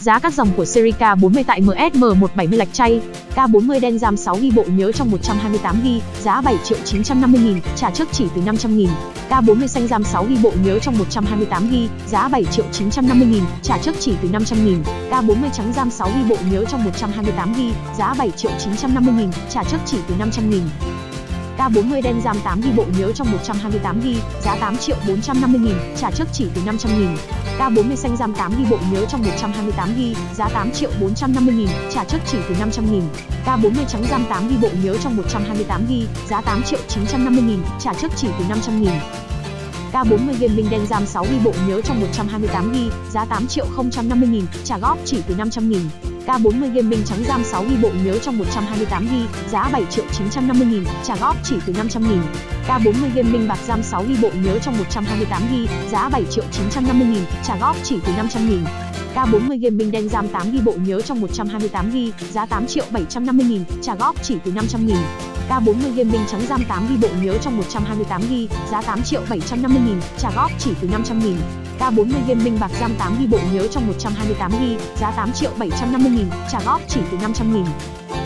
Giá các dòng của series K40 tại MSM170 lạch chay, K40 đen RAM 6GB bộ nhớ trong 128GB, giá 7 triệu 950 nghìn, trả trước chỉ từ 500 nghìn. K40 xanh RAM 6GB bộ nhớ trong 128GB, giá 7 triệu 950 nghìn, trả trước chỉ từ 500 nghìn. K40 trắng RAM 6GB bộ nhớ trong 128GB, giá 7 triệu 950 nghìn, trả trước chỉ từ 500 nghìn. K40 đen RAM 8GB bộ nhớ trong 128GB, giá 8 triệu 450 nghìn, trả trước chỉ từ 500 nghìn. K40 xanh RAM 8GB bộ nhớ trong 128GB, giá 8 triệu 450 nghìn, trả trước chỉ từ 500 nghìn. K40 trắng RAM 8GB bộ nhớ trong 128GB, giá 8 triệu 950 nghìn, trả trước chỉ từ 500 nghìn. K40 Gaming đen RAM 6GB bộ nhớ trong 128GB, giá 8 triệu 050 nghìn, trả góp chỉ từ 500 nghìn. K40 Gaming trắng RAM 6GB bộ nhớ trong 128GB, giá 7 triệu 950 nghìn, trả góp chỉ từ 500 nghìn. K40 Gaming bạc RAM 6GB bộ nhớ trong 128GB, giá 7 triệu 950 nghìn, trả góp chỉ từ 500 nghìn. K40 Gaming đen RAM 8GB bộ nhớ trong 128GB, giá 8 triệu 750 nghìn, trả góp chỉ từ 500 nghìn. K40 Gaming trắng RAM 8GB bộ nhớ trong 128GB, giá 8 triệu 750 nghìn, trả góp chỉ từ 500 nghìn. K40 Gaming bạc RAM 8GB bộ nhớ trong 128GB, giá 8 triệu 750 nghìn, trả góp chỉ từ 500 nghìn.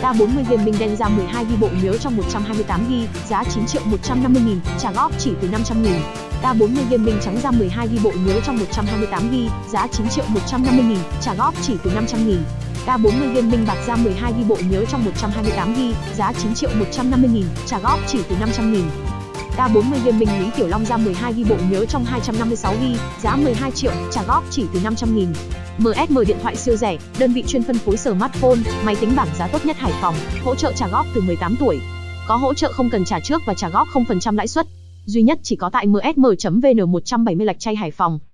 K40 Gaming đen ra 12 ghi bộ nhớ trong 128 ghi, giá 9 triệu 150 nghìn, trả góp chỉ từ 500 nghìn. K40 Gaming trắng ra 12 ghi bộ nhớ trong 128 ghi, giá 9 triệu 150 nghìn, trả góp chỉ từ 500 nghìn. K40 Gaming bạc ra 12 ghi bộ nhớ trong 128 ghi, giá 9 triệu 150 nghìn, trả góp chỉ từ 500 nghìn. K40 Gaming Lý Tiểu Long ra 12 ghi bộ nhớ trong 256 ghi, giá 12 triệu, trả góp chỉ từ 500 nghìn. MSM điện thoại siêu rẻ, đơn vị chuyên phân phối smartphone, máy tính bảng giá tốt nhất Hải Phòng, hỗ trợ trả góp từ 18 tuổi. Có hỗ trợ không cần trả trước và trả góp 0% lãi suất. Duy nhất chỉ có tại msm.vn 170 lạch chay Hải Phòng.